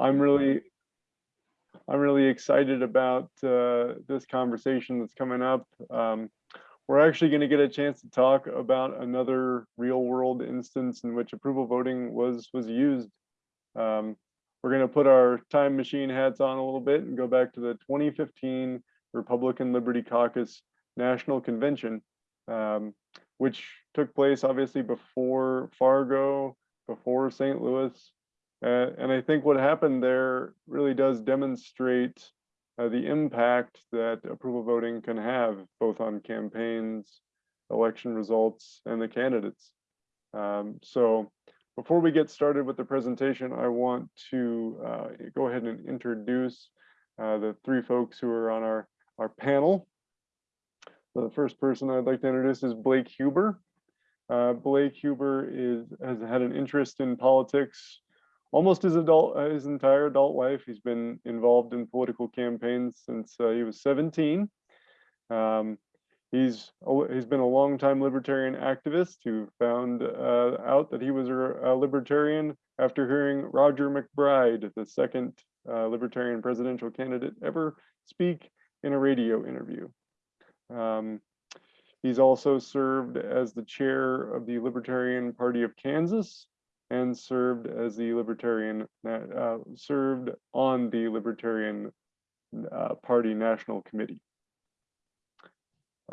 I'm really, I'm really excited about uh, this conversation that's coming up. Um, we're actually going to get a chance to talk about another real world instance in which approval voting was was used. Um, we're going to put our time machine hats on a little bit and go back to the 2015 Republican Liberty Caucus National Convention, um, which took place obviously before Fargo, before St. Louis. Uh, and I think what happened there really does demonstrate uh, the impact that approval voting can have both on campaigns, election results, and the candidates. Um, so before we get started with the presentation, I want to uh, go ahead and introduce uh, the three folks who are on our, our panel. So the first person I'd like to introduce is Blake Huber. Uh, Blake Huber is has had an interest in politics almost his adult uh, his entire adult life. He's been involved in political campaigns since uh, he was 17. Um, he's he's been a longtime libertarian activist who found uh, out that he was a, libertarian after hearing Roger MacBride, the second uh, libertarian presidential candidate ever speak in a radio interview. Um, he's also served as the chair of the Libertarian Party of Kansas and served as the Libertarian, uh, served on the Libertarian uh, Party National Committee.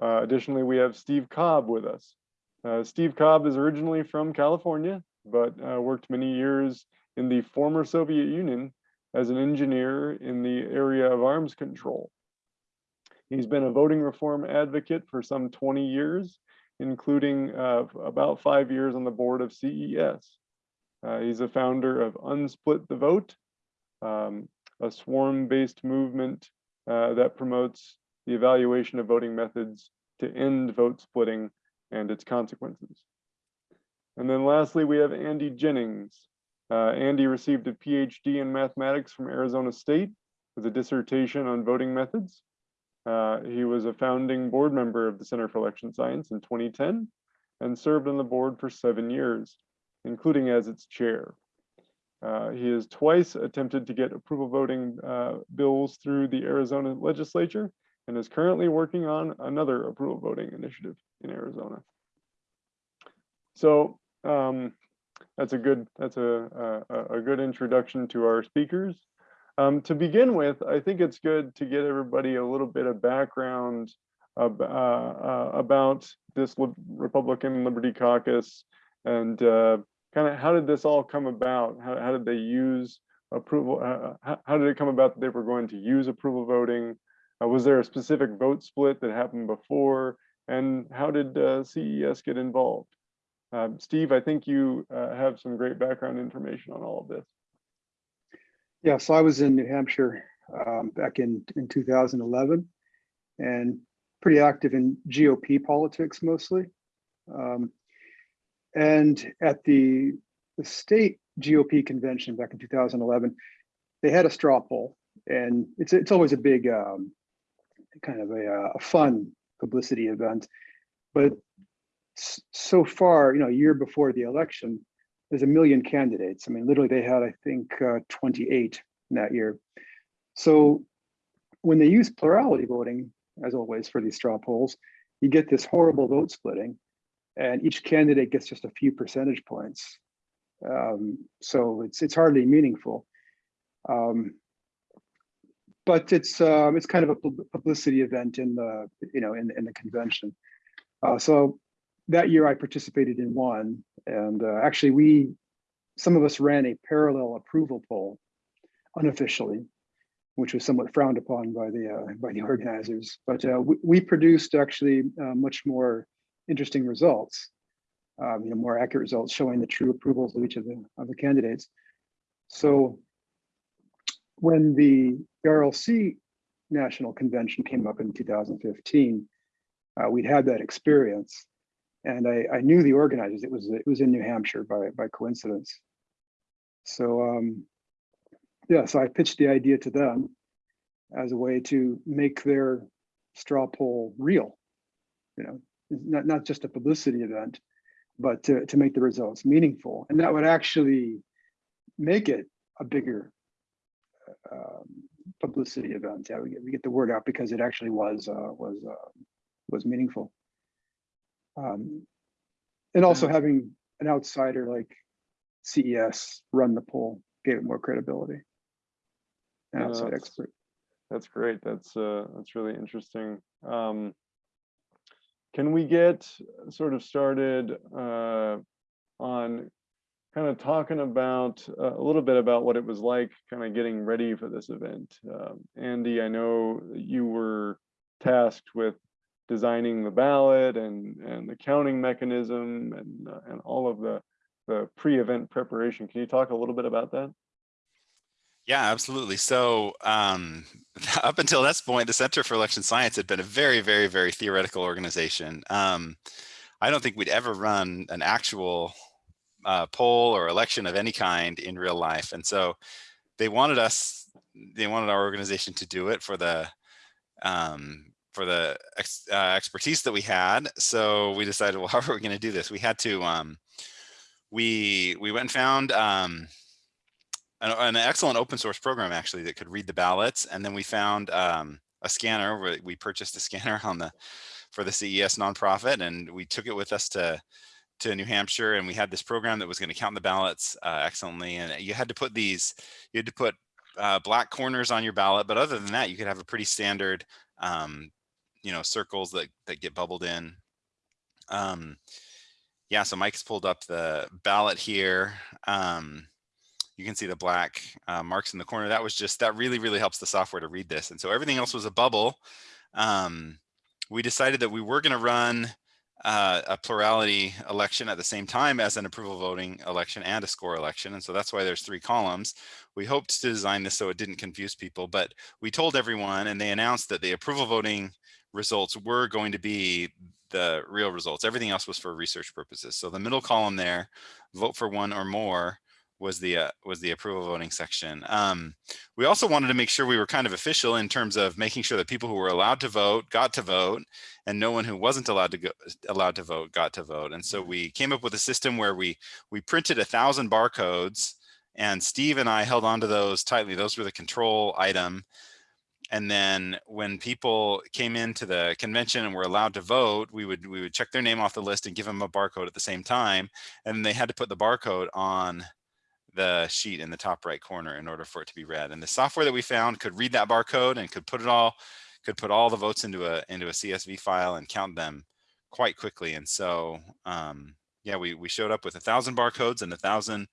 Uh, additionally, we have Steve Cobb with us. Uh, Steve Cobb is originally from California, but uh, worked many years in the former Soviet Union as an engineer in the area of arms control. He's been a voting reform advocate for some 20 years, including uh, about five years on the board of CES. Uh, he's a founder of Unsplit the Vote, um, a swarm-based movement uh, that promotes the evaluation of voting methods to end vote splitting and its consequences. And then lastly, we have Andy Jennings. Uh, Andy received a PhD in mathematics from Arizona State with a dissertation on voting methods. Uh, he was a founding board member of the Center for Election Science in 2010 and served on the board for seven years, including as its chair. Uh, he has twice attempted to get approval voting uh, bills through the Arizona legislature and is currently working on another approval voting initiative in Arizona. So um, that's a good that's a, a, a good introduction to our speakers. Um, to begin with, I think it's good to get everybody a little bit of background uh, uh, about this Republican Liberty Caucus and uh, kind of how did this all come about? How, how did they use approval? Uh, how, how, did it come about that they were going to use approval voting? Uh, was there a specific vote split that happened before? And how did uh, CES get involved? Um, Steve, I think you have some great background information on all of this. Yeah, so I was in New Hampshire um, back in, in 2011 and pretty active in GOP politics mostly. Um, and at the, the state GOP convention back in 2011, they had a straw poll and it's, it's always a big um, kind of a, a fun publicity event. But so far, you know, a year before the election, there's a million candidates. I mean, literally they had, I think, uh, 28 that year. So when they use plurality voting, as always for these straw polls, you get this horrible vote splitting and each candidate gets just a few percentage points. Um, so it's it's hardly meaningful. Um, but it's um, it's kind of a publicity event in the you know in in the convention. Uh, so that year I participated in one, and uh, actually we, some of us ran a parallel approval poll, unofficially, which was somewhat frowned upon by the uh, by the organizers. But uh, we, we, produced actually uh, much more interesting results, um, you know, more accurate results showing the true approvals of each of the of the candidates. So when the RLC National Convention came up in 2015, uh, we'd had that experience and I, I knew the organizers. It was it was in New Hampshire by by coincidence. So um, yeah, so I pitched the idea to them as a way to make their straw poll real. You know, not not just a publicity event, but to to make the results meaningful, and that would actually make it a bigger um, publicity event. Yeah, we get, we get the word out because it actually was, uh, was, uh, was meaningful. Um, and also Yeah. having an outsider like CES run the poll gave it more credibility. An Yeah, outside that's- expert. That's great. That's uh, that's really interesting. Um, can we get sort of started uh, on kind of talking about uh, a little bit about what it was like kind of getting ready for this event? Um, Andy, I know you were tasked with designing the ballot and and the counting mechanism and uh, and all of the the pre-event preparation. Can you talk a little bit about that? Yeah, absolutely. So um, up until this point, the Center for Election Science had been a very, very, very theoretical organization. Um, I don't think we'd ever run an actual uh, poll or election of any kind in real life. And so they wanted us, they wanted our organization to do it for the um, for the ex, uh, expertise that we had. So we decided, well, how are we going to do this? We had to, um, we we went and found um, an, an excellent open source program actually that could read the ballots. And then we found um, a scanner. We purchased a scanner on the for the CES nonprofit, and we took it with us to to New Hampshire. And we had this program that was going to count the ballots uh, excellently. And you had to put these, you had to put uh, black corners on your ballot. But other than that, you could have a pretty standard, um, you know, circles that that get bubbled in. Um, yeah, so Mike's pulled up the ballot here. Um, you can see the black uh, marks in the corner. That was just, that really, really helps the software to read this. And so everything else was a bubble. Um, we decided that we were gonna run uh, a plurality election at the same time as an approval voting election and a score election. And so that's why there's three columns. We hoped to design this so it didn't confuse people, but we told everyone and they announced that the approval voting results were going to be the real results. Everything else was for research purposes. So the middle column there, vote for one or more, was the uh, was the approval voting section. Um, we also wanted to make sure we were kind of official in terms of making sure that people who were allowed to vote got to vote, and no one who wasn't allowed to go allowed to vote got to vote. And so we came up with a system where we we printed a thousand barcodes, and Steve and I held onto those tightly. Those were the control item. And then when people came into the convention and were allowed to vote, we would we would check their name off the list and give them a barcode at the same time. And they had to put the barcode on the sheet in the top right corner in order for it to be read. And the software that we found could read that barcode and could put it all, could put all the votes into a into a CSV file and count them quite quickly. And so, um, yeah, we we showed up with a thousand barcodes and a thousand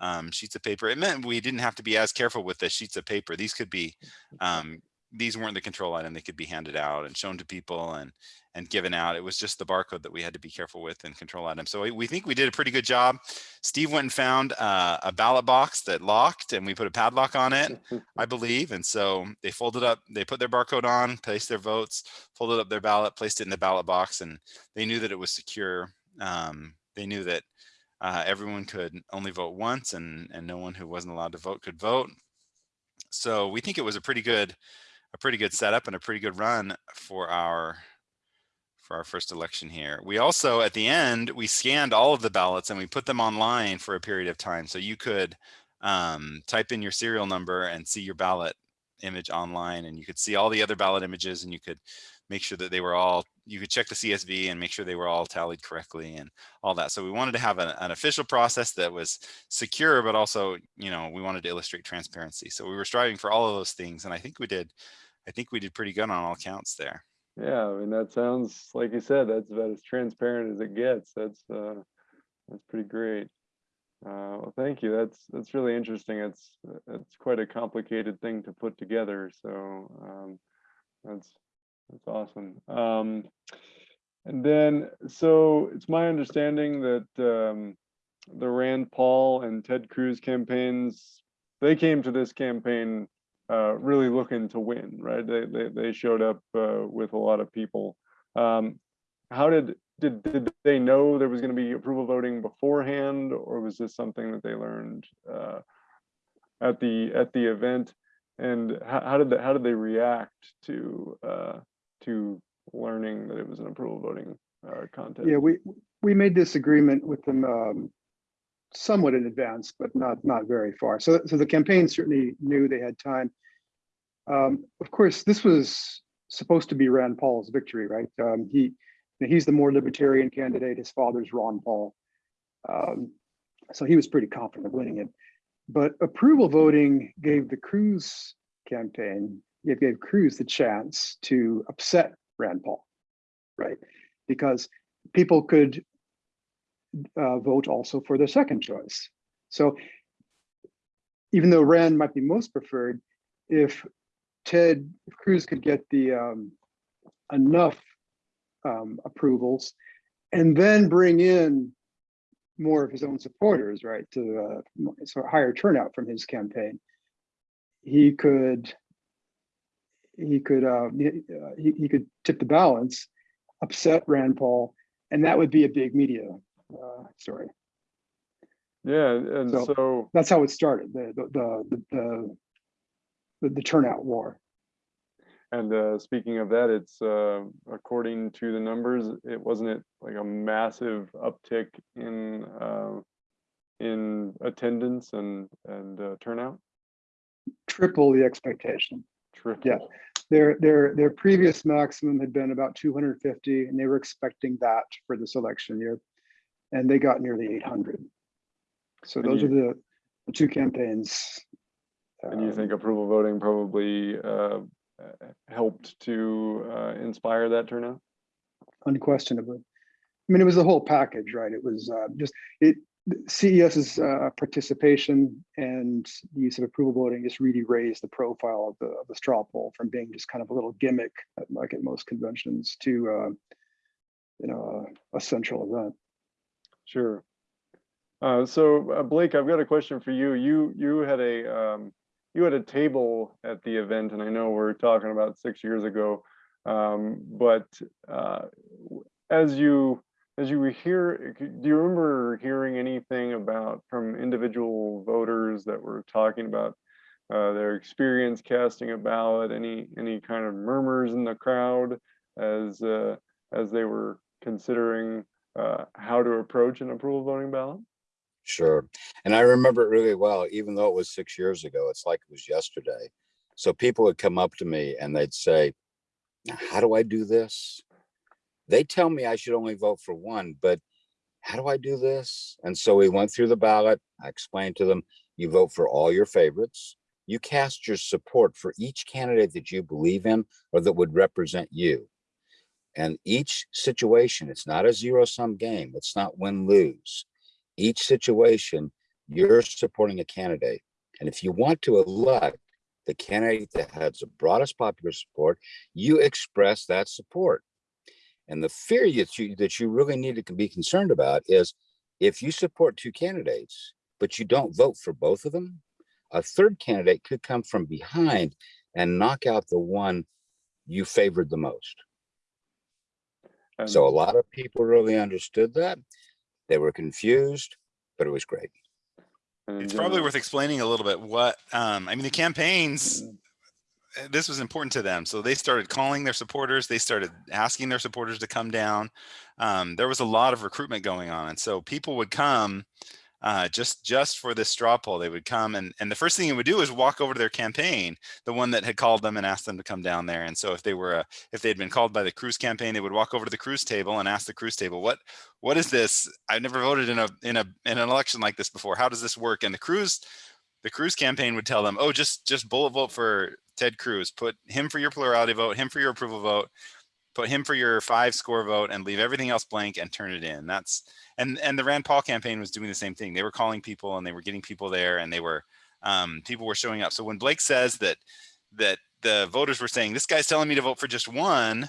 um, sheets of paper. It meant we didn't have to be as careful with the sheets of paper. These could be, um, these weren't the control item. They could be handed out and shown to people and and given out. It was just the barcode that we had to be careful with and control items. So we, we think we did a pretty good job. Steve went and found uh, a ballot box that locked and we put a padlock on it, I believe. And so they folded up, they put their barcode on, placed their votes, folded up their ballot, placed it in the ballot box, and they knew that it was secure. Um, they knew that uh, everyone could only vote once and, and no one who wasn't allowed to vote could vote. So we think it was a pretty good, a pretty good setup and a pretty good run for our for our first election here. We also, at the end, we scanned all of the ballots and we put them online for a period of time. So you could um, type in your serial number and see your ballot image online and you could see all the other ballot images and you could make sure that they were all, you could check the CSV and make sure they were all tallied correctly and all that. So we wanted to have an, an official process that was secure, but also, you know, we wanted to illustrate transparency. So we were striving for all of those things. And I think we did, I think we did pretty good on all counts there. Yeah, I mean, that sounds, like you said, that's about as transparent as it gets. That's, uh, that's pretty great. Uh, well, thank you. That's, that's really interesting. It's, it's quite a complicated thing to put together. So, um, that's, that's awesome. Um, and then, so it's my understanding that, um, the Rand Paul and Ted Cruz campaigns, they came to this campaign uh, really looking to win, right? They they, they showed up uh, with a lot of people. Um, how did did did they know there was going to be approval voting beforehand, or was this something that they learned uh, at the at the event? And how, how did they, how did they react to uh, to learning that it was an approval voting uh, contest? Yeah, we, we made this agreement with them um, somewhat in advance, but not not very far. So so the campaign certainly knew they had time. Um, of course, this was supposed to be Rand Paul's victory, right? Um, he he's the more libertarian candidate. His father's Ron Paul, um, so he was pretty confident of winning it. But approval voting gave the Cruz campaign, it gave Cruz the chance to upset Rand Paul, right? Because people could uh, vote also for their second choice. So even though Rand might be most preferred, if Ted Cruz could get the um, enough um, approvals and then bring in more of his own supporters, right, to uh, so higher turnout from his campaign, he could he could uh, he, he could tip the balance, upset Rand Paul, and that would be a big media uh, story. Yeah, and So- so, That's how it started. The the the the, the, the turnout war. and uh, speaking of that, it's uh, according to the numbers, it wasn't it like a massive uptick in uh, in attendance and and uh, turnout. Triple the expectation. Triple. Yeah, their their their previous maximum had been about 250, and they were expecting that for this election year, and they got nearly 800. So And those you- are the, the two campaigns. And you um, think approval voting probably uh, helped to uh, inspire that turnout? unquestionably. I mean, it was the whole package, right? It was uh, just it CES's uh, participation and the use of approval voting just really raised the profile of the of the straw poll from being just kind of a little gimmick, at, like at most conventions, to uh, you know a, a central event. Sure. Uh, so uh, Blake, I've got a question for you. You you had a um, you had a table at the event, and I know we're talking about six years ago. Um, but uh, as you as you were here, do you remember hearing anything about from individual voters that were talking about uh, their experience casting a ballot? Any any kind of murmurs in the crowd as uh, as they were considering uh, how to approach an approval voting ballot? Sure. And I remember it really well, even though it was six years ago, it's like it was yesterday. So people would come up to me and they'd say, how do I do this? They tell me I should only vote for one, but how do I do this? And so we went through the ballot. I explained to them, you vote for all your favorites. You cast your support for each candidate that you believe in or that would represent you. And each situation, it's not a zero sum game. It's not win lose each situation, you're supporting a candidate. And if you want to elect the candidate that has the broadest popular support, you express that support. And the fear that you that you really need to be concerned about is if you support two candidates, but you don't vote for both of them, a third candidate could come from behind and knock out the one you favored the most. And So a lot of people really understood that. They were confused, but it was great. It's probably worth explaining a little bit what, um, I mean, the campaigns, uh, this was important to them. So they started calling their supporters. They started asking their supporters to come down. Um, there was a lot of recruitment going on. And so people would come uh, just just for this straw poll. They would come and, and the first thing they would do is walk over to their campaign, the one that had called them and asked them to come down there. And so if they were, a, if they had been called by the Cruz campaign, they would walk over to the Cruz table and ask the Cruz table, what, what is this? I've never voted in a, in a, in an election like this before. How does this work? And the Cruz, the Cruz campaign would tell them, oh, just just bullet vote for Ted Cruz. Put him for your plurality vote, him for your approval vote, put him for your five score vote, and leave everything else blank and turn it in. That's and and the Rand Paul campaign was doing the same thing. They were calling people and they were getting people there, and they were um, people were showing up. So when Blake says that that the voters were saying this guy's telling me to vote for just one.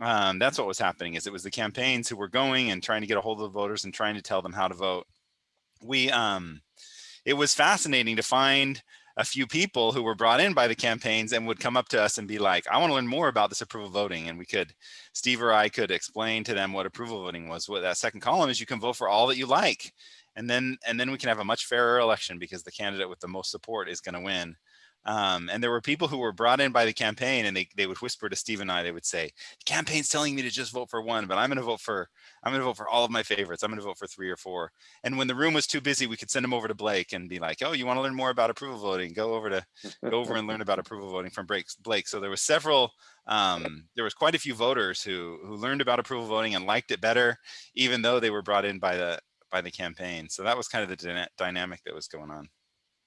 Um, that's what was happening is it was the campaigns who were going and trying to get a hold of the voters and trying to tell them how to vote. We um, it was fascinating to find a few people who were brought in by the campaigns and would come up to us and be like, I want to learn more about this approval voting. And we could, Steve or I could explain to them what approval voting was. What that second column is you can vote for all that you like. And then and then we can have a much fairer election because the candidate with the most support is going to win. Um, and there were people who were brought in by the campaign and they, they would whisper to Steve and I, they would say, the campaign's telling me to just vote for one, but I'm going to vote for, I'm to vote for all of my favorites. I'm going to vote for three or four. And when the room was too busy, we could send them over to Blake and be like, oh, you want to learn more about approval voting? Go over to, go over and learn about approval voting from Blake. Blake. So there was several, um, there was quite a few voters who, who learned about approval voting and liked it better, even though they were brought in by the, by the campaign. So that was kind of the dyna- dynamic that was going on.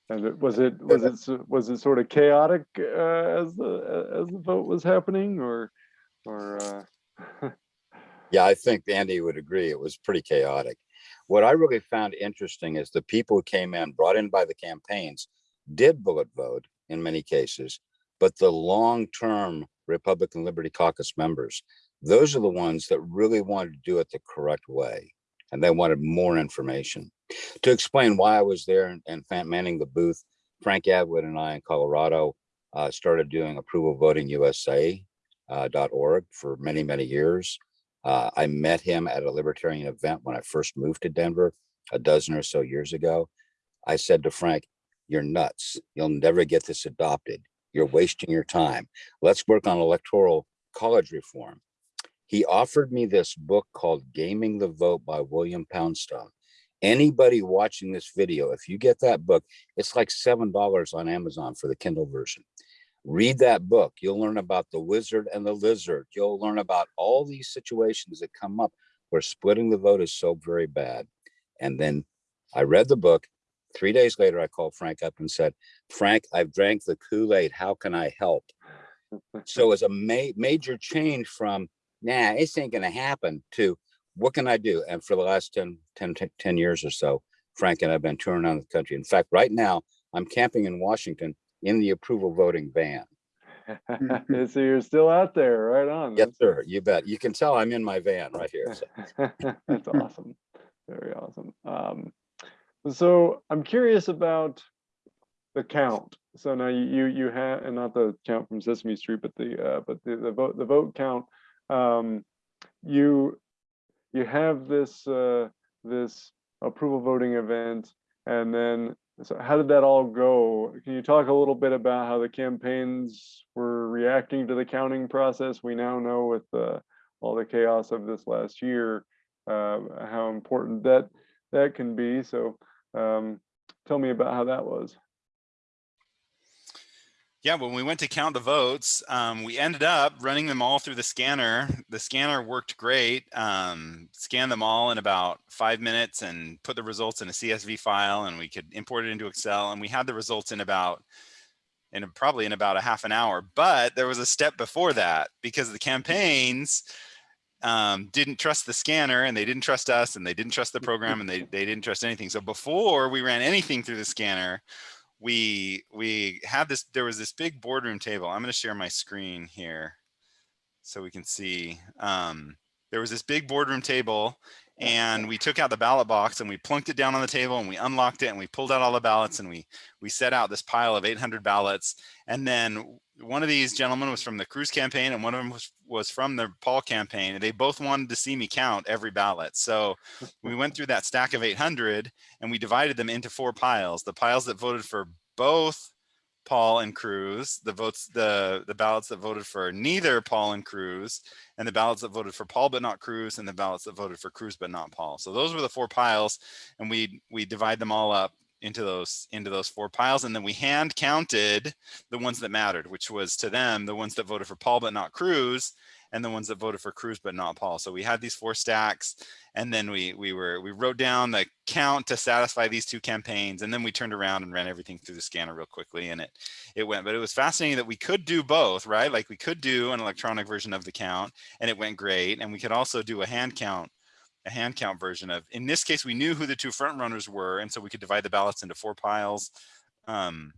And was it, was it, was it sort of chaotic uh, as the, as the vote was happening or, or? uh, Yeah, I think Andy would agree. It was pretty chaotic. What I really found interesting is the people who came in, brought in by the campaigns, did bullet vote in many cases, but the long-term Republican Liberty Caucus members, those are the ones that really wanted to do it the correct way. And they wanted more information. To explain why I was there and- and manning the booth, Frank Atwood and I in Colorado uh, started doing approval voting USA uh, for many, many years. Uh, I met him at a libertarian event when I first moved to Denver a dozen or so years ago. I said to Frank, you're nuts. You'll never get this adopted. You're wasting your time. Let's work on electoral college reform. He offered me this book called Gaming the Vote by William Poundstone. Anybody watching this video, if you get that book, it's like $7 on Amazon for the Kindle version read that book. You'll learn about the wizard and the lizard. You'll learn about all these situations that come up where splitting the vote is so very bad. And then I read the book. Three days later, I called Frank up and said, Frank, I've drank the Kool-Aid. How can I help? So it was a ma- major change from, nah, this ain't gonna happen to what can I do? And for the last 10, 10, 10 years or so, Frank and I've been touring around the country. In fact, right now, I'm camping in Washington in the approval voting van. So you're still out there, right on. Yes, sir. You bet. You can tell I'm in my van right here. so. That's awesome. Very awesome. Um, so I'm curious about the count. So now you, you, you have, and not the count from Sesame Street, but the, uh, but the, the vote, the vote count. Um, you, you have this, uh, this approval voting event and then, so how did that all go? Can you talk a little bit about how the campaigns were reacting to the counting process? We now know with, uh, all the chaos of this last year, uh, how important that that can be. So um, tell me about how that was. Yeah, when we went to count the votes, um, we ended up running them all through the scanner. The scanner worked great. Um, scanned them all in about five minutes and put the results in a CSV file and we could import it into Excel and we had the results in about in probably in about a half an hour. But there was a step before that because the campaigns um, didn't trust the scanner and they didn't trust us and they didn't trust the program and they, they didn't trust anything. So before we ran anything through the scanner, we we had this there was this big boardroom table. I'm going to share my screen here so we can see. Um there was this big boardroom table and we took out the ballot box and we plunked it down on the table and we unlocked it and we pulled out all the ballots and we we set out this pile of 800 ballots and then one of these gentlemen was from the Cruz campaign and one of them was was from the Paul campaign and they both wanted to see me count every ballot so we went through that stack of 800 and we divided them into four piles. The piles that voted for both Paul and Cruz, the votes, the the ballots that voted for neither Paul and Cruz, and the ballots that voted for Paul but not Cruz, and the ballots that voted for Cruz but not Paul. So those were the four piles, and we we divide them all up into those into those four piles, and then we hand counted the ones that mattered, which was to them the ones that voted for Paul but not Cruz, and the ones that voted for Cruz but not Paul. So we had these four stacks, and then we we were we wrote down the count to satisfy these two campaigns, and then we turned around and ran everything through the scanner real quickly, and it it went. But it was fascinating that we could do both, right? Like we could do an electronic version of the count, and it went great, and we could also do a hand count a hand count version of in this case we knew who the two front runners were and so we could divide the ballots into four piles um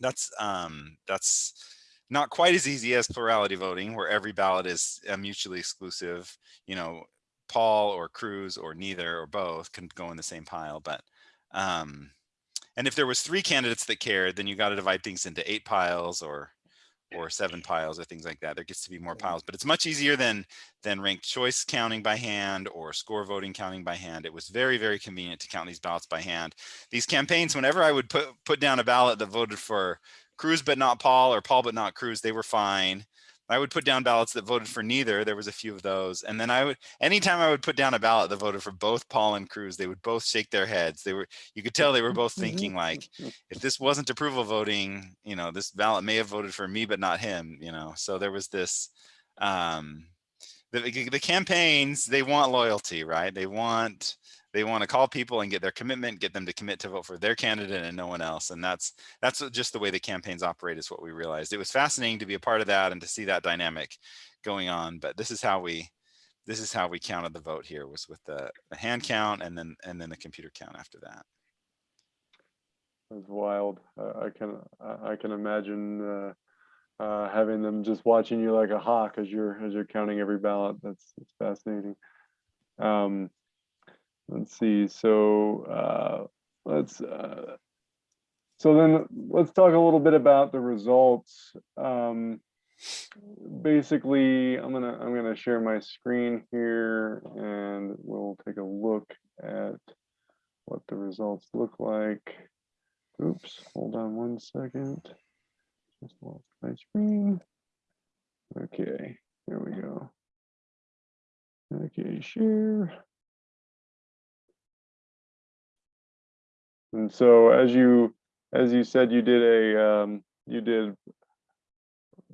that's um that's not quite as easy as plurality voting where every ballot is mutually exclusive you know paul or cruz or neither or both can go in the same pile but um and if there was three candidates that cared then you got to divide things into eight piles or or seven piles or things like that. There gets to be more piles but it's much easier than than ranked choice counting by hand or score voting counting by hand. It was very very convenient to count these ballots by hand. These campaigns whenever i would put put down a ballot that voted for Cruz but not Paul or Paul but not Cruz, they were fine. I would put down ballots that voted for neither. There was a few of those. And then I would, anytime I would put down a ballot that voted for both Paul and Cruz, they would both shake their heads. They were, you could tell they were both thinking like, if this wasn't approval voting, you know, this ballot may have voted for me, but not him, you know? So there was this, um, the, the campaigns, they want loyalty, right? They want, they want to call people and get their commitment, get them to commit to vote for their candidate and no one else. And that's that's just the way the campaigns operate is what we realized. It was fascinating to be a part of that and to see that dynamic going on. But this is how we this is how we counted the vote here was with the, the hand count and then and then the computer count after that. That's wild. I can, I I can imagine uh, uh, having them just watching you like a hawk as you're, as you're counting every ballot. That's, that's fascinating. Um, Let's see, so uh, let's, uh, so then let's talk a little bit about the results. Um, Basically, I'm gonna, I'm gonna share my screen here and we'll take a look at what the results look like. Oops, hold on one second. Just lost my screen. Okay, here we go. Okay, share. And so as you, as you said, you did a, um, you did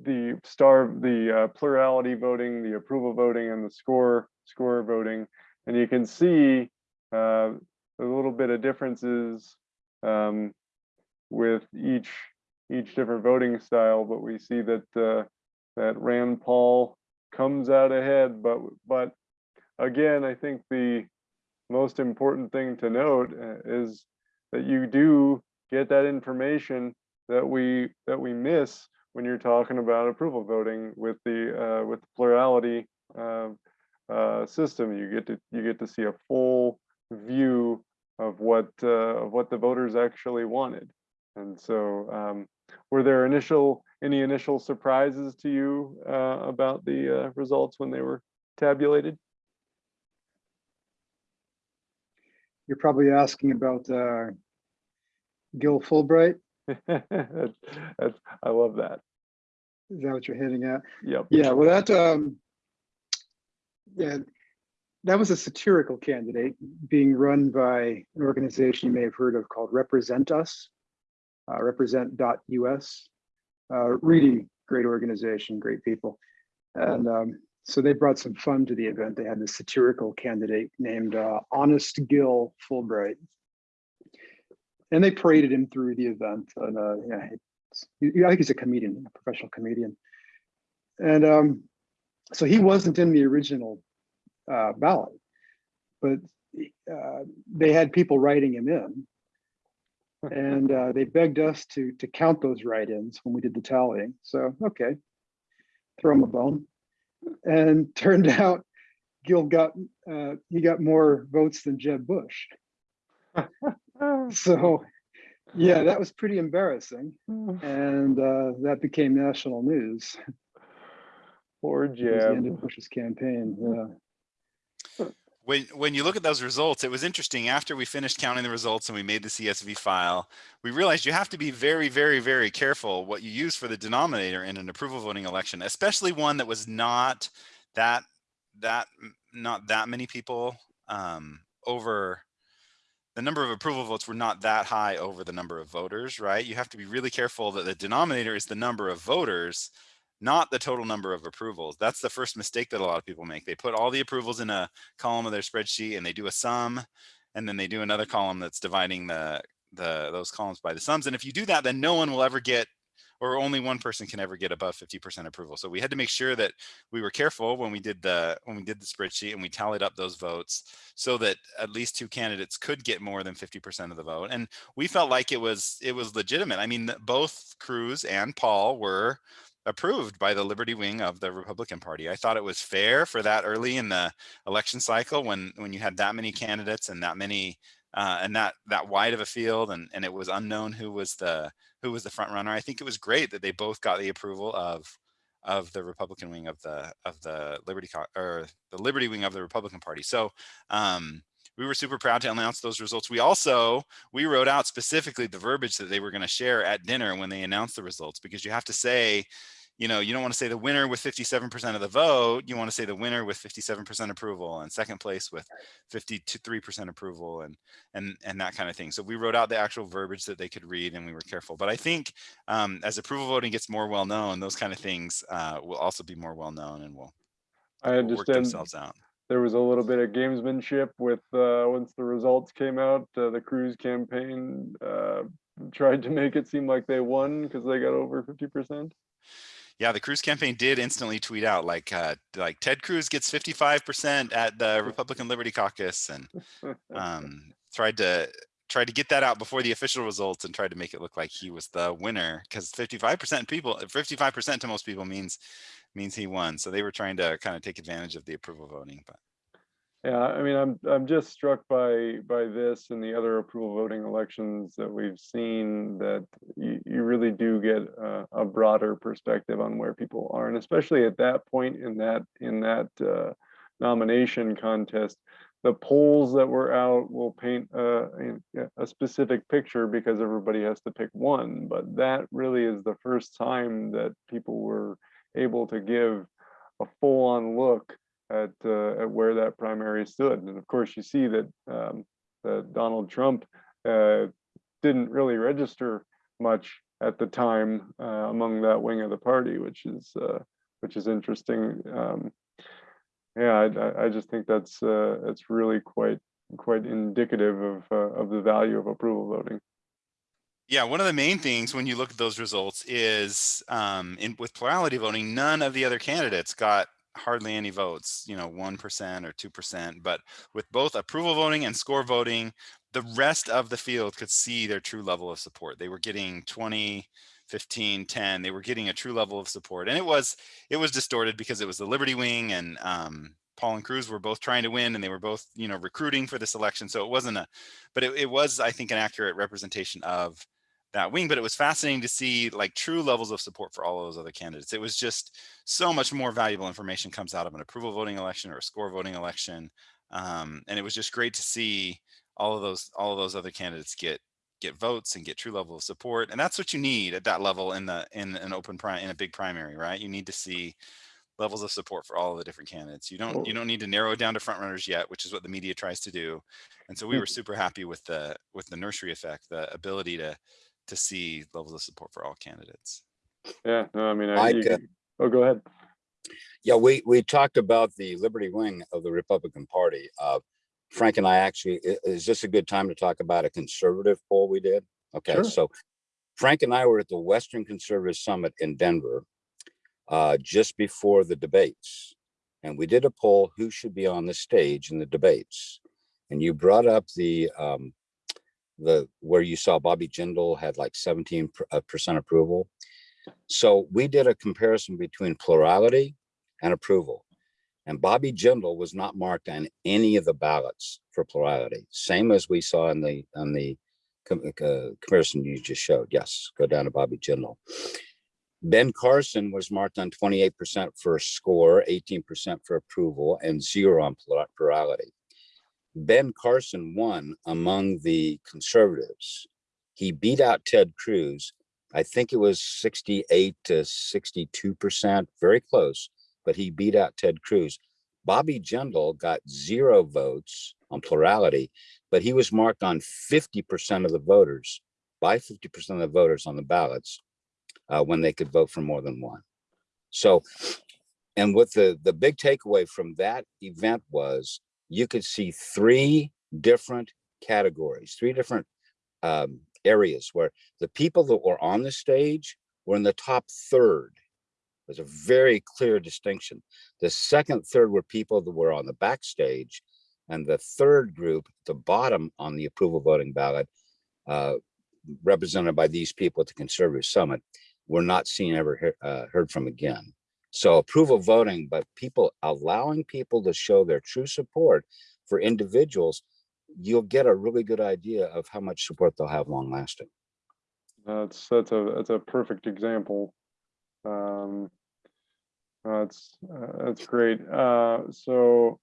the star, the uh, plurality voting, the approval voting and the score, score voting. And you can see uh, a little bit of differences um, with each, each different voting style, but we see that, uh, that Rand Paul comes out ahead, but, but again, I think the most important thing to note uh, is that you do get that information that we that we miss when you're talking about approval voting with the uh, with the plurality uh, uh, system. You get to you get to see a full view of what uh, of what the voters actually wanted. And so, um, were there initial any initial surprises to you uh, about the uh, results when they were tabulated? You're probably asking about uh, Gil Fulbright. that's, that's, I love that. Is that what you're hitting at? Yep. Yeah, well, that, um, yeah, that was a satirical candidate being run by an organization you may have heard of called Represent Us, uh, represent.us. Uh, really great organization, great people. And um, so they brought some fun to the event. They had this satirical candidate named uh, Honest Gil Fulbright. And they paraded him through the event. And uh, yeah, I think he's a comedian, a professional comedian. And um, so he wasn't in the original uh, ballot, but uh, they had people writing him in. And uh, they begged us to to count those write-ins when we did the tallying. So, okay, throw him a bone. And turned out Gil got, uh, he got more votes than Jeb Bush. So, yeah, that was pretty embarrassing. And uh, that became national news. Poor It the end Jeb. of Bush's campaign, yeah. When, when you look at those results, it was interesting. After we finished counting the results and we made the CSV file, we realized you have to be very, very, very careful what you use for the denominator in an approval voting election, especially one that was not that, that, not that many people um, over the number of approval votes were not that high over the number of voters, right? You have to be really careful that the denominator is the number of voters, not the total number of approvals. That's the first mistake that a lot of people make. They put all the approvals in a column of their spreadsheet and they do a sum, and then they do another column that's dividing the, the those columns by the sums. And if you do that, then no one will ever get, or only one person can ever get above 50% approval. So we had to make sure that we were careful when we did the when we did the spreadsheet and we tallied up those votes so that at least two candidates could get more than 50% of the vote. And we felt like it was it was legitimate. I mean, both Cruz and Paul were approved by the Liberty wing of the Republican Party. I thought it was fair for that early in the election cycle when when you had that many candidates and that many uh, and that that wide of a field and and it was unknown who was the who was the front runner. I think it was great that they both got the approval of of the Republican wing of the of the Liberty or the Liberty wing of the Republican Party. So um, we were super proud to announce those results. We also, we wrote out specifically the verbiage that they were going to share at dinner when they announced the results, because you have to say, you know, you don't want to say the winner with 57% of the vote. You want to say the winner with 57% approval and second place with 53% approval and and and that kind of thing. So we wrote out the actual verbiage that they could read and we were careful. But I think um, as approval voting gets more well known, those kind of things uh, will also be more well known and will, I will work themselves out. There was a little bit of gamesmanship with, uh, once the results came out, uh, the Cruz campaign, uh, tried to make it seem like they won because they got over fifty percent. Yeah, the Cruz campaign did instantly tweet out like uh, like Ted Cruz gets 55% at the Republican Liberty Caucus and um, tried to tried to get that out before the official results and tried to make it look like he was the winner because 55% people 55% to most people means means he won. So they were trying to kind of take advantage of the approval voting, but Yeah, I mean, I'm, I'm just struck by, by this and the other approval voting elections that we've seen that you, you really do get a, a broader perspective on where people are. And especially at that point in that, in that uh, nomination contest, the polls that were out will paint a, a- a specific picture because everybody has to pick one. But that really is the first time that people were able to give a full-on look at uh, at where that primary stood. And of course, you see that um, that Donald Trump uh, didn't really register much at the time uh, among that wing of the party, which is uh, which is interesting. Um, yeah, I, I- just think that's uh, that's really quite quite indicative of uh, of the value of approval voting. Yeah, one of the main things when you look at those results is um, in with plurality voting, none of the other candidates got hardly any votes, you know, 1% or 2%. But with both approval voting and score voting, the rest of the field could see their true level of support. They were getting 20, 15, 10. They were getting a true level of support. And it was it was distorted because it was the Liberty Wing and um, Paul and Cruz were both trying to win and they were both, you know, recruiting for this election. So it wasn't a, but it, it was, I think, an accurate representation of that wing, but it was fascinating to see like true levels of support for all of those other candidates. It was just so much more valuable information comes out of an approval voting election or a score voting election. Um, and it was just great to see all of those, all of those other candidates get get votes and get true level of support. And that's what you need at that level in the in an open prime in a big primary, right? You need to see levels of support for all of the different candidates. You don't you don't need to narrow it down to front runners yet, which is what the media tries to do. And so we were super happy with the with the nursery effect, the ability to to see levels of support for all candidates. Yeah, no, I mean, I, Mike, you- uh, oh, go ahead. Yeah, we, we talked about the Liberty wing of the Republican Party. Uh, Frank and I actually, is this a good time to talk about a conservative poll we did? Okay, Sure. so Frank and I were at the Western Conservative Summit in Denver uh, just before the debates. And we did a poll, who should be on the stage in the debates? And you brought up the, um, the, where you saw Bobby Jindal had like seventeen uh, percent approval. So we did a comparison between plurality and approval. And Bobby Jindal was not marked on any of the ballots for plurality, same as we saw in the, on the uh, comparison you just showed. Yes, go down to Bobby Jindal. Ben Carson was marked on twenty-eight percent for score, eighteen percent for approval, and zero on plurality. Ben Carson won among the conservatives. He beat out Ted Cruz. I think it was sixty-eight to sixty-two percent, very close, but he beat out Ted Cruz. Bobby Jindal got zero votes on plurality, but he was marked on fifty percent of the voters, by fifty percent of the voters on the ballots, uh, when they could vote for more than one. So, and what the, the big takeaway from that event was, you could see three different categories, three different um, areas where the people that were on the stage were in the top third. There's a very clear distinction. The second third were people that were on the backstage, and the third group, the bottom on the approval voting ballot, uh, represented by these people at the Conservative Summit, were not seen ever he- uh, heard from again. So approval voting, but people allowing people to show their true support for individuals, you'll get a really good idea of how much support they'll have long lasting. That's that's a that's a perfect example. Um, that's uh, that's great. Uh, so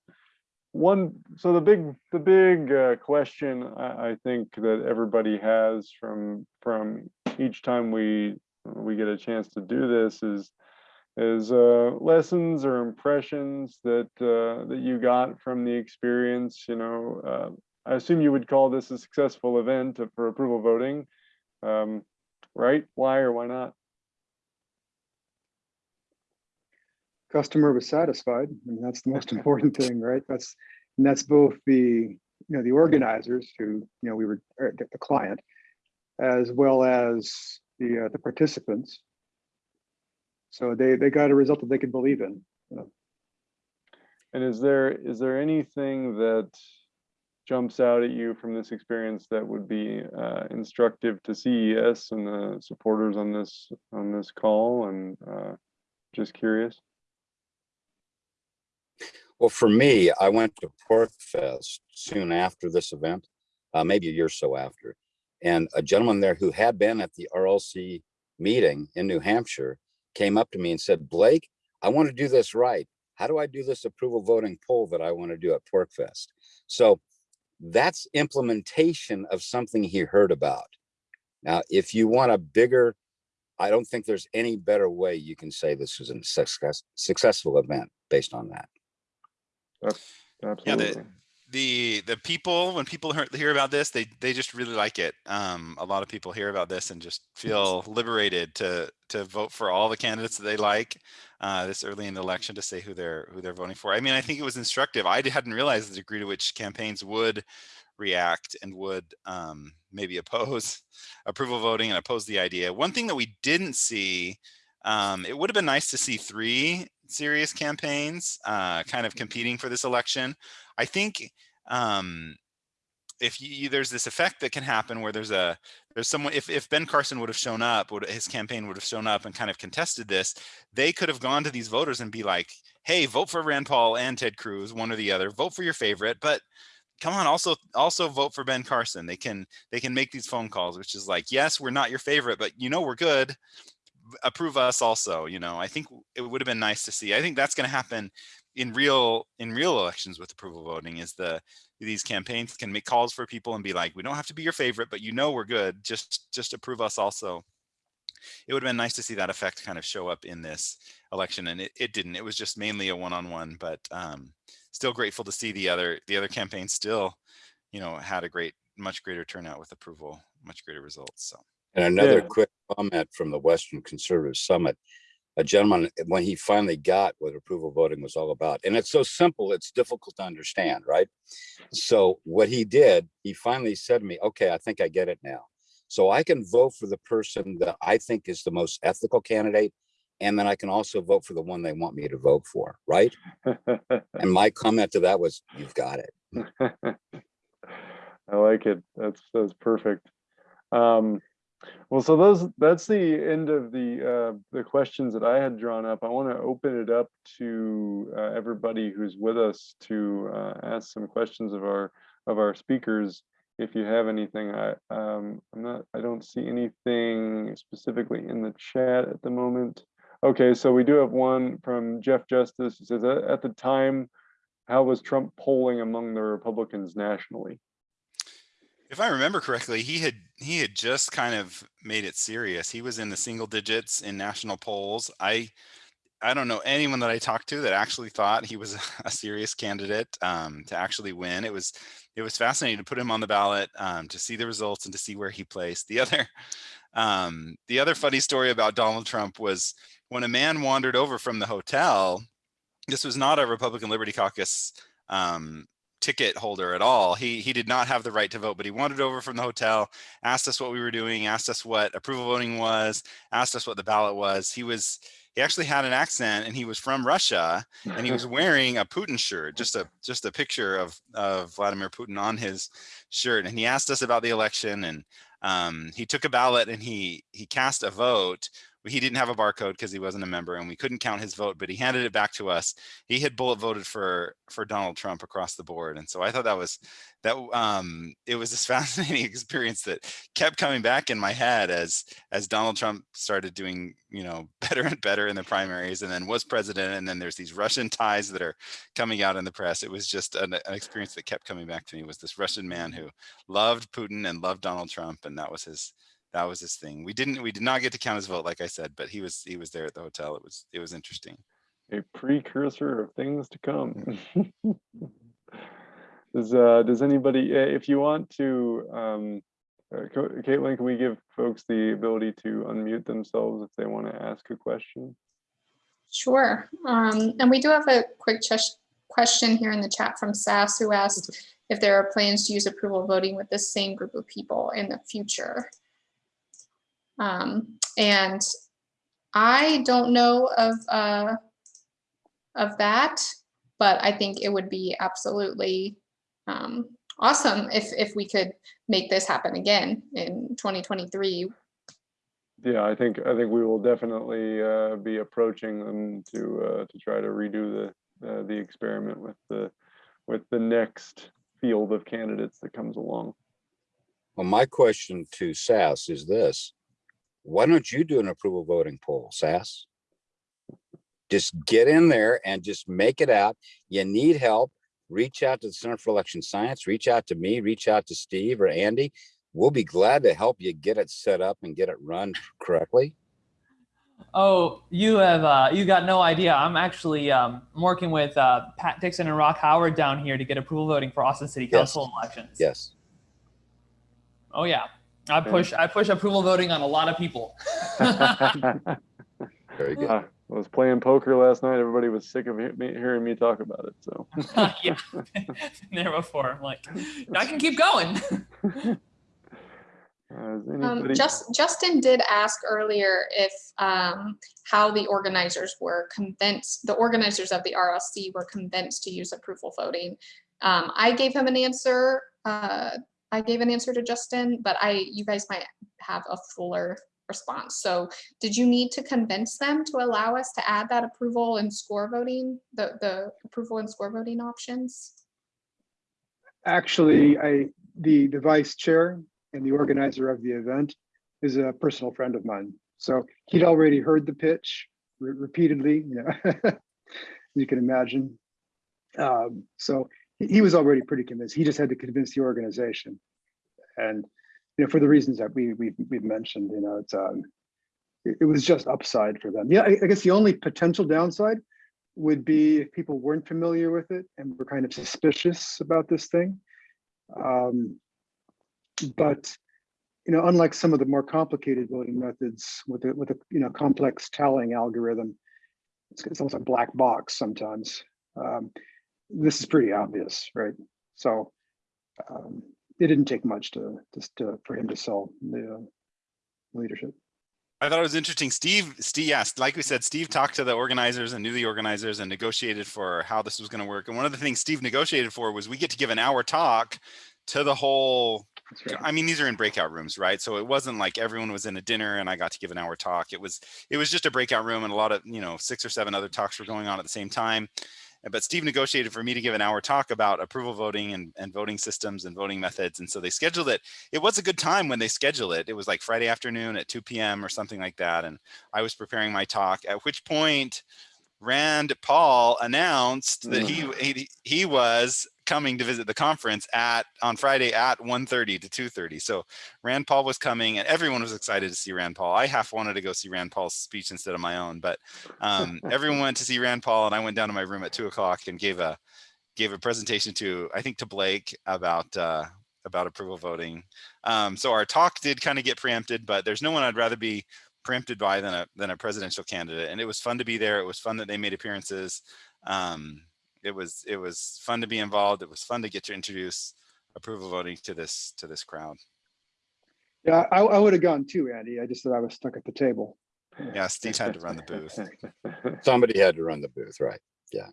one, so the big, the big uh, question I, I think that everybody has from, from each time we, we get a chance to do this is, is uh, lessons or impressions that, uh, that you got from the experience, you know, uh, I assume you would call this a successful event for approval voting, um, right? Why or why not? Customer was satisfied, and that's the most important thing, right? That's, and that's both the, you know, the organizers who, you know, we were, the the client, as well as the, uh, the participants. So they, they got a result that they could believe in. you know. And is there, is there anything that jumps out at you from this experience that would be uh, instructive to CES and the supporters on this, on this call and uh, just curious? Well, for me, I went to PorcFest soon after this event, uh, maybe a year or so after. And a gentleman there who had been at the RLC meeting in New Hampshire came up to me and said, Blake, I want to do this right. How do I do this approval voting poll that I want to do at PorcFest? So that's implementation of something he heard about. Now, if you want a bigger, I don't think there's any better way you can say this was a success, successful event based on that. Absolutely. the the the people when people hear, hear about this they they just really like it. Um a lot of people hear about this and just feel liberated to to vote for all the candidates that they like uh this early in the election to say who they're who they're voting for. I mean i think it was instructive. I hadn't realized the degree to which campaigns would react and would um maybe oppose approval voting and oppose the idea. One thing that we didn't see um, it would have been nice to see three serious campaigns uh, kind of competing for this election. I think um, if you, there's this effect that can happen where there's a there's someone if, if Ben Carson would have shown up, would his campaign would have shown up and kind of contested this, they could have gone to these voters and be like, hey, vote for Rand Paul and Ted Cruz, one or the other, vote for your favorite, but come on also also vote for ben carson. They can they can make these phone calls which is like yes we're not your favorite but you know we're good approve us also you know? I think it would have been nice to see. I think that's going to happen in real in real elections with approval voting is the these campaigns can make calls for people and be like we don't have to be your favorite but you know we're good just just approve us also it would have been nice to see that effect kind of show up in this election and it, it didn't it was just mainly a one-on-one -on -one, but um still grateful to see the other the other campaigns still you know had a great much greater turnout with approval much greater results so And another Yeah. quick comment from the Western Conservative Summit. A gentleman, when he finally got what approval voting was all about, and it's so simple, it's difficult to understand, right? So what he did, he finally said to me, okay, I think I get it now. So I can vote for the person that I think is the most ethical candidate. And then I can also vote for the one they want me to vote for, right? And my comment to that was, you've got it. I like it. That's that's perfect. Um, well, so those that's the end of the uh, the questions that I had drawn up. I want to open it up to uh, everybody who's with us to uh, ask some questions of our of our speakers. If you have anything, I um, I'm not. I don't see anything specifically in the chat at the moment. Okay, so we do have one from Jeff Justice. It says "At- at the time, how was Trump polling among the Republicans nationally? If I remember correctly, he had he had just kind of made it serious. He was in the single digits in national polls. I I don't know anyone that I talked to that actually thought he was a serious candidate um, to actually win. It was it was fascinating to put him on the ballot um, to see the results and to see where he placed. The other um, the other funny story about Donald Trump was when a man wandered over from the hotel. This was not a Republican Liberty Caucus um, ticket holder at all. He he did not have the right to vote, but he wandered over from the hotel, asked us what we were doing, asked us what approval voting was, asked us what the ballot was. He was he actually had an accent and he was from Russia and he was wearing a Putin shirt, just a just a picture of of Vladimir Putin on his shirt. And he asked us about the election and um, he took a ballot and he he cast a vote he didn't have a barcode because he wasn't a member and we couldn't count his vote, but he handed it back to us. He had bullet voted for for Donald Trump across the board. And so I thought that was that um it was this fascinating experience that kept coming back in my head as as Donald Trump started doing, you know, better and better in the primaries and then was president. And then there's these Russian ties that are coming out in the press. It was just an, an experience that kept coming back to me was this Russian man who loved Putin and loved Donald Trump. And that was his that was his thing. We didn't we did not get to count his vote, like I said, but he was he was there at the hotel. It was it was interesting. A precursor of things to come. Does, uh, does anybody, uh, if you want to, um, uh, Caitlin, can we give folks the ability to unmute themselves if they want to ask a question? Sure. Um, and we do have a quick question here in the chat from Sass who asked if there are plans to use approval voting with the same group of people in the future. Um, and I don't know of, uh, of that, but I think it would be absolutely um, awesome if, if we could make this happen again in 2023. Yeah, I think, I think we will definitely uh, be approaching them to, uh, to try to redo the, uh, the experiment with the, with the next field of candidates that comes along. Well, my question to SAS is this. Why don't you do an approval voting poll, SAS? Just get in there and just make it out. You need help. Reach out to the Center for Election Science, reach out to me, reach out to Steve or Andy. We'll be glad to help you get it set up and get it run correctly. Oh, you have uh, you got no idea. I'm actually um, I'm working with uh, Pat Dixon and Rock Howard down here to get approval voting for Austin City Yes. Council elections. Yes. Oh yeah, I push I push approval voting on a lot of people. Very good. I was playing poker last night. Everybody was sick of me- hearing me talk about it, so. yeah, there before. I'm like, I can keep going. Uh, is Um, just, Justin did ask earlier if, um, how the organizers were convinced, the organizers of the RLC were convinced to use approval voting. Um, I gave him an answer, uh, I gave an answer to Justin, but I, you guys might have a fuller response. So did you need to convince them to allow us to add that approval and score voting, the, the approval and score voting options? Actually, I, the, the vice chair and the organizer of the event is a personal friend of mine. So he'd already heard the pitch re- repeatedly, you know, you can imagine. Um, so he, was already pretty convinced. He just had to convince the organization. And, you know, for the reasons that we, we, we've mentioned, you know, it's, um, it, it was just upside for them. Yeah, I, I guess the only potential downside would be if people weren't familiar with it and were kind of suspicious about this thing. Um, but you know, unlike some of the more complicated voting methods with a with a you know complex tallying algorithm, it's, it's almost a black box sometimes. Um, this is pretty obvious, right? So um, it didn't take much to just to, for him to sell the uh, leadership. I thought it was interesting. Steve, Steve, yes, like we said, Steve talked to the organizers and knew the organizers and negotiated for how this was going to work. And one of the things Steve negotiated for was we get to give an hour talk to the whole right. I mean, these are in breakout rooms, right? So it wasn't like everyone was in a dinner and I got to give an hour talk. It was it was just a breakout room and a lot of, you know, six or seven other talks were going on at the same time. But Steve negotiated for me to give an hour talk about approval voting and, and voting systems and voting methods. And so they scheduled it. It was a good time when they scheduled it. It was like Friday afternoon at 2 p.m. or something like that. And I was preparing my talk, at which point Rand Paul announced that mm. he, he he was coming to visit the conference at on Friday at 1:30 to 2:30. So Rand Paul was coming, and everyone was excited to see Rand Paul. I half wanted to go see Rand Paul's speech instead of my own, but um, everyone went to see Rand Paul, and I went down to my room at two o'clock and gave a gave a presentation to I think to Blake about uh, about approval voting. Um, so our talk did kind of get preempted, but there's no one I'd rather be preempted by than a than a presidential candidate. And it was fun to be there. It was fun that they made appearances. Um, it was it was fun to be involved. It was fun to get to introduce approval voting to this to this crowd. Yeah, I, I would have gone too, Andy. I just thought I was stuck at the table. Yeah, Steve had to run the booth. Somebody had to run the booth, right? Yeah.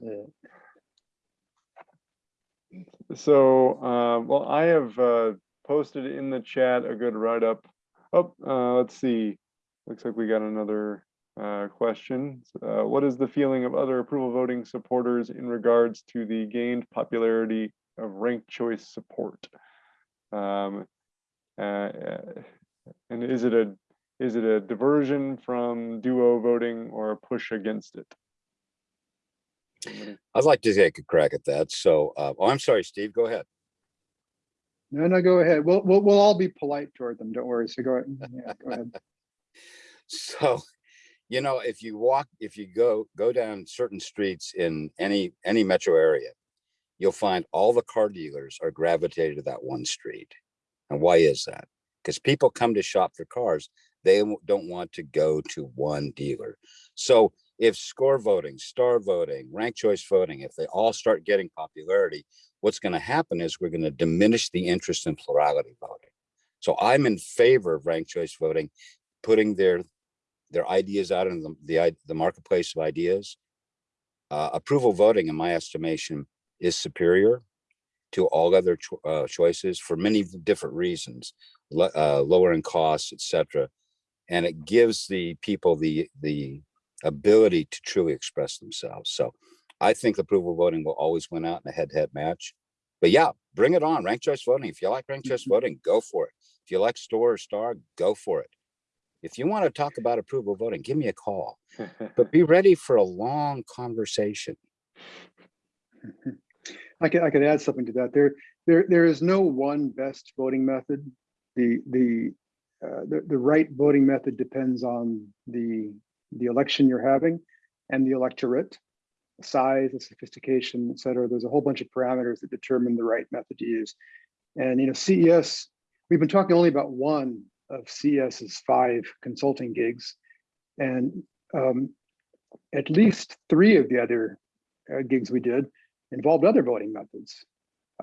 So, uh, well, I have uh, posted in the chat a good write-up. Oh, uh, let's see. looks like we got another uh, question. Uh, what is the feeling of other approval voting supporters in regards to the gained popularity of ranked choice support? Um, uh, and is it a is it a diversion from duo voting or a push against it? Anybody? I'd like to take a crack at that. So, uh, oh, I'm sorry, Steve, go ahead. No, no, go ahead. We'll, we'll, we'll all be polite toward them. Don't worry. So go ahead. Yeah, go ahead. So, you know, if you walk, if you go, go down certain streets in any, any metro area, you'll find all the car dealers are gravitated to that one street. And why is that? Because people come to shop for cars. They don't want to go to one dealer. So if score voting, star voting, rank choice voting, if they all start getting popularity, what's going to happen is we're going to diminish the interest in plurality voting. So I'm in favor of rank choice voting, putting their their ideas out in the the, the marketplace of ideas. Uh, approval voting, in my estimation, is superior to all other cho- uh, choices for many different reasons, uh, lowering costs, etc. And it gives the people the the ability to truly express themselves. So I think approval voting will always win out in a head-to-head match. But yeah, bring it on. Ranked choice voting. If you like ranked choice voting, go for it. If you like store or star, go for it. If you want to talk about approval voting, give me a call. But be ready for a long conversation. I could, I could add something to that. There, there, there is no one best voting method. The, the, uh, the, the right voting method depends on the, the election you're having and the electorate, the size, the sophistication, et cetera. There's a whole bunch of parameters that determine the right method to use. And, you know, CES, we've been talking only about one of CS's five consulting gigs. And um, at least three of the other uh, gigs we did involved other voting methods.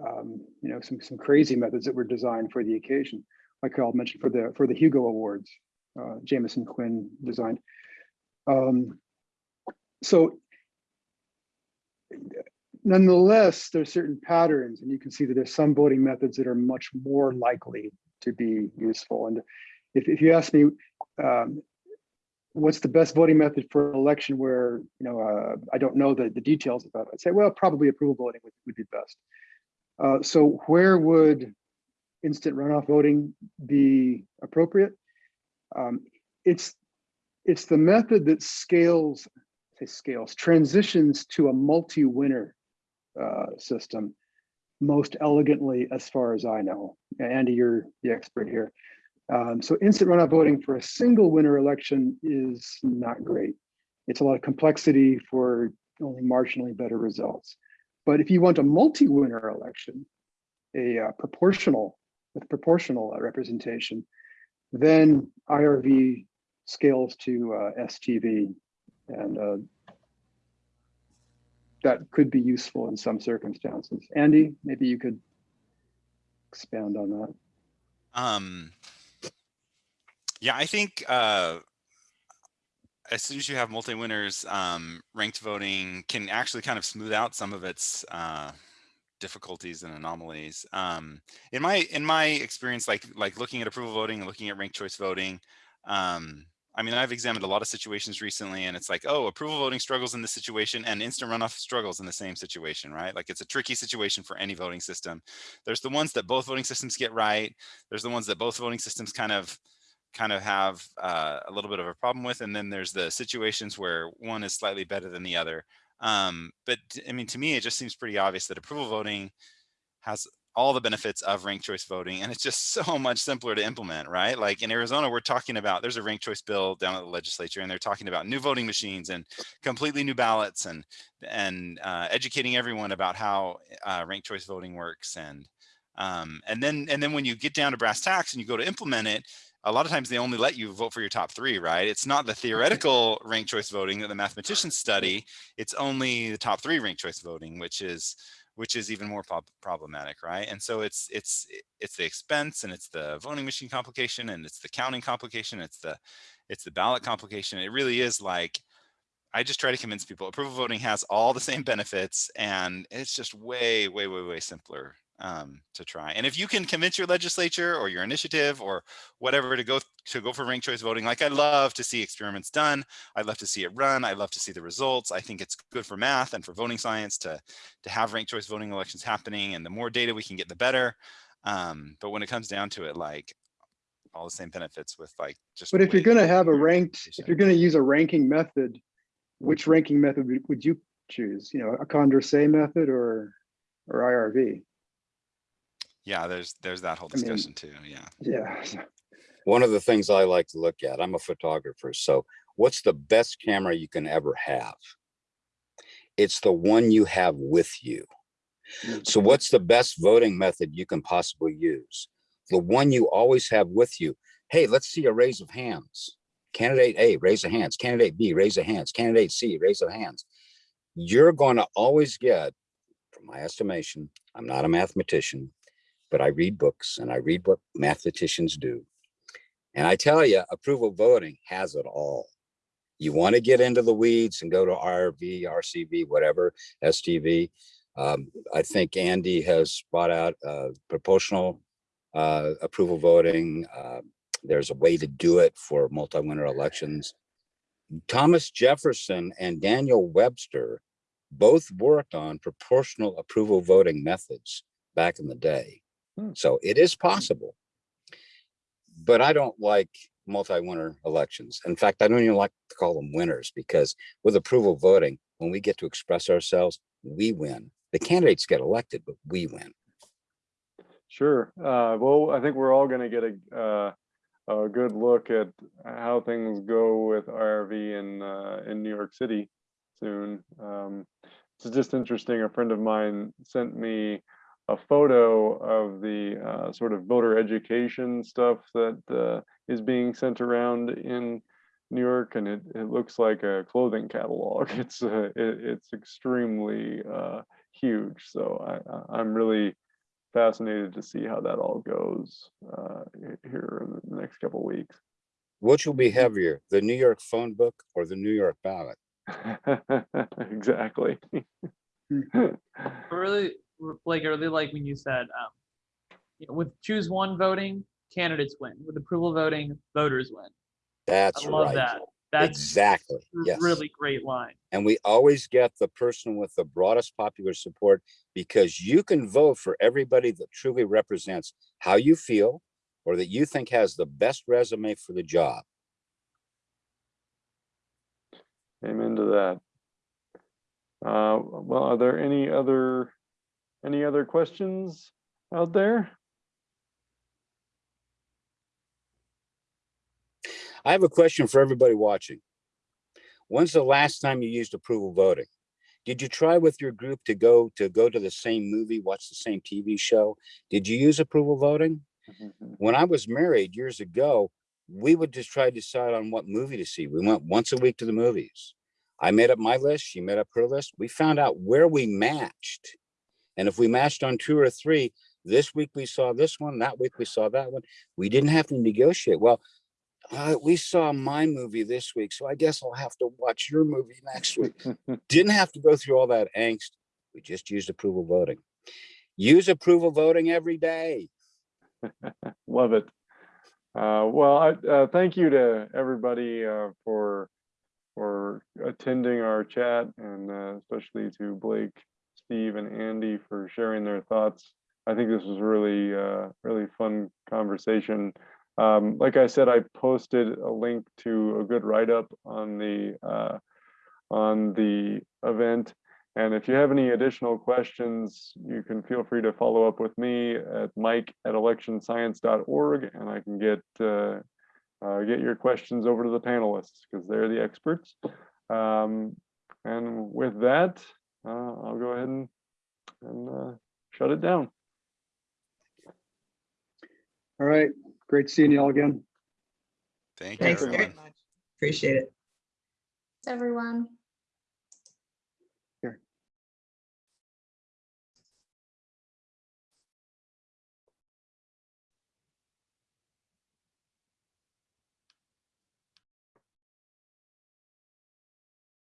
Um, you know, some some crazy methods that were designed for the occasion, like I'll mention for the for the Hugo Awards, uh, Jameson Quinn designed. Um, so nonetheless, there's certain patterns, and you can see that there's some voting methods that are much more likely to be useful. And if, if you ask me, um, what's the best voting method for an election where you know uh, I don't know the, the details about it. I'd say, well, probably approval voting would, would be best. Uh, so where would instant runoff voting be appropriate? Um, it's it's the method that scales, say scales, transitions to a multi-winner uh, system most elegantly, as far as I know. Andy, you're the expert here. Um, so instant runoff voting for a single winner election is not great. It's a lot of complexity for only marginally better results. But if you want a multi-winner election, a uh, proportional with proportional uh, representation, then IRV scales to uh, STV, and uh, that could be useful in some circumstances. Andy, maybe you could expand on that. Um, yeah, I think uh, as soon as you have multi-winners, um, ranked voting can actually kind of smooth out some of its uh, difficulties and anomalies. Um, in my in my experience, like like looking at approval voting and looking at ranked choice voting, um, I mean, I've examined a lot of situations recently, and it's like, oh, approval voting struggles in this situation, and instant runoff struggles in the same situation, right? Like it's a tricky situation for any voting system. There's the ones that both voting systems get right. There's the ones that both voting systems kind of kind of have uh, a little bit of a problem with, and then there's the situations where one is slightly better than the other. Um, but I mean, to me, it just seems pretty obvious that approval voting has all the benefits of ranked choice voting and it's just so much simpler to implement right like in arizona we're talking about there's a ranked choice bill down at the legislature and they're talking about new voting machines and completely new ballots and and uh, educating everyone about how uh, ranked choice voting works and um, and then and then when you get down to brass tacks and you go to implement it a lot of times they only let you vote for your top three, right? It's not the theoretical ranked choice voting that the mathematicians study. It's only the top three ranked choice voting, which is which is even more problematic, right? And so it's it's it's the expense and it's the voting machine complication and it's the counting complication, it's the it's the ballot complication. It really is like I just try to convince people approval voting has all the same benefits and it's just way, way, way, way simpler um, to try. And if you can convince your legislature or your initiative or whatever to go to go for ranked choice voting. Like I love to see experiments done. I'd love to see it run. I love to see the results. I think it's good for math and for voting science to, to have ranked choice voting elections happening. And the more data we can get, the better. Um, but when it comes down to it, like all the same benefits with like just. But if you're gonna have a ranked, if you're gonna use a ranking method, which ranking method would- would you choose? You know, a Condorcet method or, or IRV? Yeah, there's, there's that whole I mean- discussion too. Yeah. Yeah, One of the things I like to look at, I'm a photographer, so what's the best camera you can ever have? It's the one you have with you. Mm. So what's the best voting method you can possibly use? The one you always have with you. Hey, let's see a raise of hands. Candidate A, raise of hands. Candidate B, raise of hands. Candidate C, raise of hands. You're going to always get, from my estimation, I'm not a mathematician, but I read books and I read what mathematicians do. And I tell you, approval voting has it all. You want to get into the weeds and go to RV, RCV, whatever, STV. Um, I think Andy has brought out uh, proportional uh, approval voting. Uh, there's a way to do it for multi-winner elections. Thomas Jefferson and Daniel Webster both worked on proportional approval voting methods back in the day. Hmm. So it is possible. But I don't like multi-winner elections. In fact, I don't even like to call them winners because with approval voting, when we get to express ourselves, we win. The candidates get elected, but we win. Sure. Uh, well, I think we're all going to get a, uh, a good look at how things go with IRV in, uh, in New York City soon. Um, it's just interesting. A friend of mine sent me a photo of the uh, sort of voter education stuff that uh, is being sent around in New York, and it, it looks like a clothing catalog. It's uh, it, it's extremely uh, huge. So I, I- I'm really fascinated to see how that all goes uh, here in the next couple weeks. Which will be heavier, the New York phone book or the New York ballot? exactly. Really like I really like when you said um, you know, with choose one voting, candidates win. With approval voting, voters win. That's I love right. that. That's Exactly. a Yes. really great line. And we always get the person with the broadest popular support because you can vote for everybody that truly represents how you feel or that you think has the best resume for the job. Amen to that. Uh, well, are there any other any other questions out there? I have a question for everybody watching. When's the last time you used approval voting? Did you try with your group to go to go to the same movie, watch the same TV show? Did you use approval voting? Mm-hmm. When I was married years ago, we would just try to decide on what movie to see. We went once a week to the movies. I made up my list, she made up her list. We found out where we matched. And if we matched on two or three, this week we saw this one, that week we saw that one. We didn't have to negotiate. Well, uh, we saw my movie this week, so I guess I'll have to watch your movie next week. Didn't have to go through all that angst. We just used approval voting. Use approval voting every day. Love it. Uh, well, I, uh, thank you to everybody uh, for for attending our chat, and uh, especially to Blake, Steve, and Andy for sharing their thoughts. I think this was really uh, really fun conversation. Um, like I said, I posted a link to a good write up on the uh, on the event. And if you have any additional questions, you can feel free to follow up with me at mike at electionscience.org and I can get uh, uh, get your questions over to the panelists because they're the experts. Um, and with that, I'll go ahead and, and uh, shut it down. all right. Great seeing you all again. Thank you, Thanks everyone. very much. Appreciate it. Everyone.